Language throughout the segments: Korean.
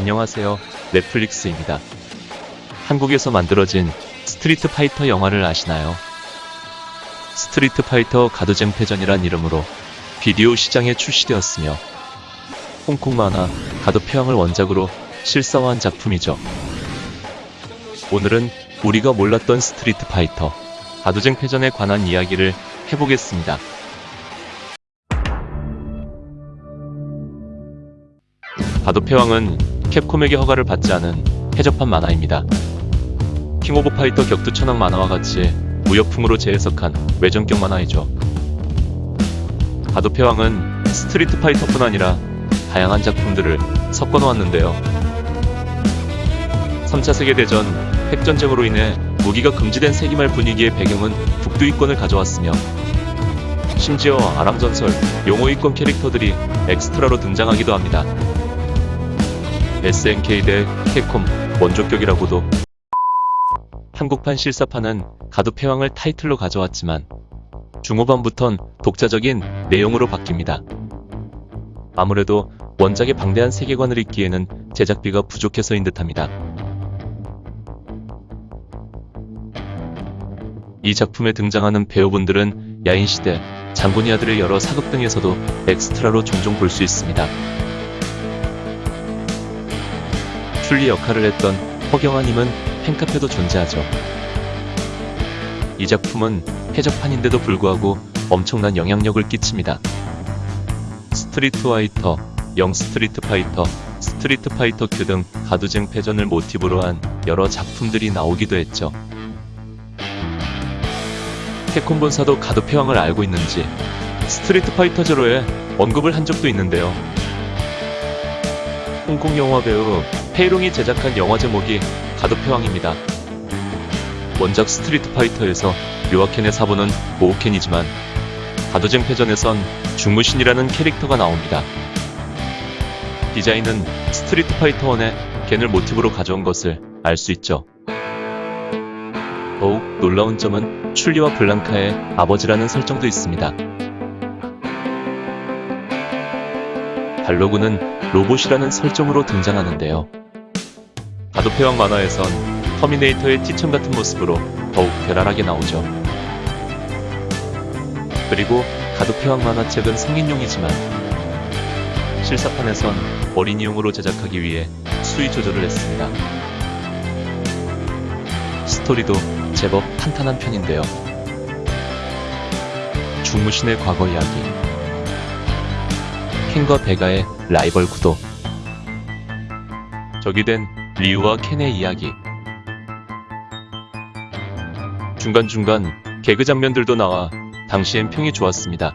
안녕하세요. 넷플릭스입니다. 한국에서 만들어진 스트리트 파이터 영화를 아시나요? 스트리트 파이터 가두쟁패전이란 이름으로 비디오 시장에 출시되었으며 홍콩 만화 가두패왕을 원작으로 실사화한 작품이죠. 오늘은 우리가 몰랐던 스트리트 파이터 가두쟁패전에 관한 이야기를 해보겠습니다. 가두패왕은 캡콤에게 허가를 받지 않은 해적판 만화입니다. 킹 오브 파이터 격투 천왕 만화와 같이 무협풍으로 재해석한 외전격 만화이죠. 가두패왕은 스트리트 파이터뿐 아니라 다양한 작품들을 섞어 놓았는데요. 3차 세계대전 핵전쟁으로 인해 무기가 금지된 세기말 분위기의 배경은 북두의 권을 가져왔으며 심지어 아랑전설 용호이권 캐릭터들이 엑스트라로 등장하기도 합니다. SNK 대 캡콤 원조격이라고도 한국판 실사판은 가두패왕을 타이틀로 가져왔지만 중후반부턴 독자적인 내용으로 바뀝니다. 아무래도 원작의 방대한 세계관을 잇기에는 제작비가 부족해서인 듯합니다. 이 작품에 등장하는 배우분들은 야인시대, 장군의 아들 외 여러 사극 등에서도 엑스트라로 종종 볼 수 있습니다. 춘리 역할을 했던 허경아님은 팬카페도 존재하죠. 이 작품은 해적판인데도 불구하고 엄청난 영향력을 끼칩니다. 스트리트 파이터, 영 스트리트 파이터, 스트리트 파이터 큐 등 가두쟁패전을 모티브로 한 여러 작품들이 나오기도 했죠. 캡콤 본사도 가두패왕을 알고 있는지 스트리트 파이터 제로에 언급을 한 적도 있는데요. 홍콩 영화 배우 페이롱이 제작한 영화 제목이 가두패왕입니다. 원작 스트리트 파이터에서 류와 켄의 사부는 고우켄이지만 가두쟁패전에선 중무신이라는 캐릭터가 나옵니다. 디자인은 스트리트 파이터 1의 겐을 모티브로 가져온 것을 알 수 있죠. 더욱 놀라운 점은 춘리와 블랑카의 아버지라는 설정도 있습니다. 발로그는 로봇이라는 설정으로 등장하는데요. 가두패왕 만화에선 터미네이터의 티천 같은 모습으로 더욱 괴랄하게 나오죠. 그리고 가도패왕 만화책은 성인용이지만 실사판에선 어린이용으로 제작하기 위해 수위 조절을 했습니다. 스토리도 제법 탄탄한 편인데요. 중무신의 과거 이야기 켄과 베가의 라이벌 구도 적이 된 리우와 켄의 이야기 중간중간 개그 장면들도 나와 당시엔 평이 좋았습니다.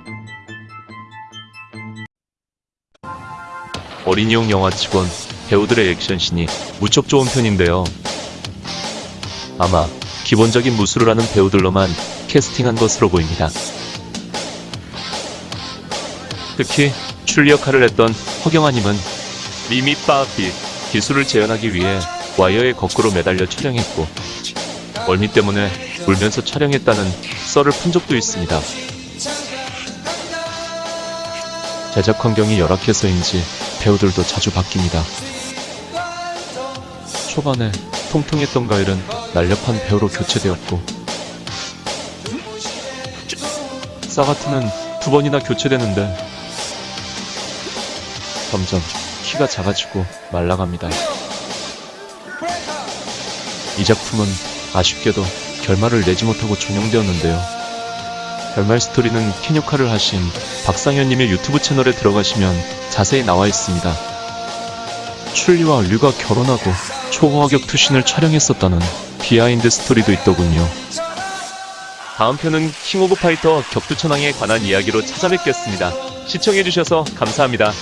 어린이용 영화치곤 배우들의 액션씬이 무척 좋은 편인데요. 아마 기본적인 무술을 하는 배우들로만 캐스팅한 것으로 보입니다. 특히 출리 역할을 했던 허경아님은 미미 빠삐 기술을 재현하기 위해 와이어에 거꾸로 매달려 촬영했고 멀미 때문에 울면서 촬영했다는 썰을 푼 적도 있습니다. 제작 환경이 열악해서인지 배우들도 자주 바뀝니다. 초반에 통통했던 가일은 날렵한 배우로 교체되었고 사가트는 두 번이나 교체되는데 점점 키가 작아지고 말라갑니다. 이 작품은 아쉽게도 결말을 내지 못하고 종영되었는데요. 결말 스토리는 켄 역할을 하신 박상현님의 유튜브 채널에 들어가시면 자세히 나와 있습니다. 춘리와 류가 결혼하고 초호화 격투신을 촬영했었다는 비하인드 스토리도 있더군요. 다음 편은 킹 오브 파이터 격투천왕에 관한 이야기로 찾아뵙겠습니다. 시청해주셔서 감사합니다.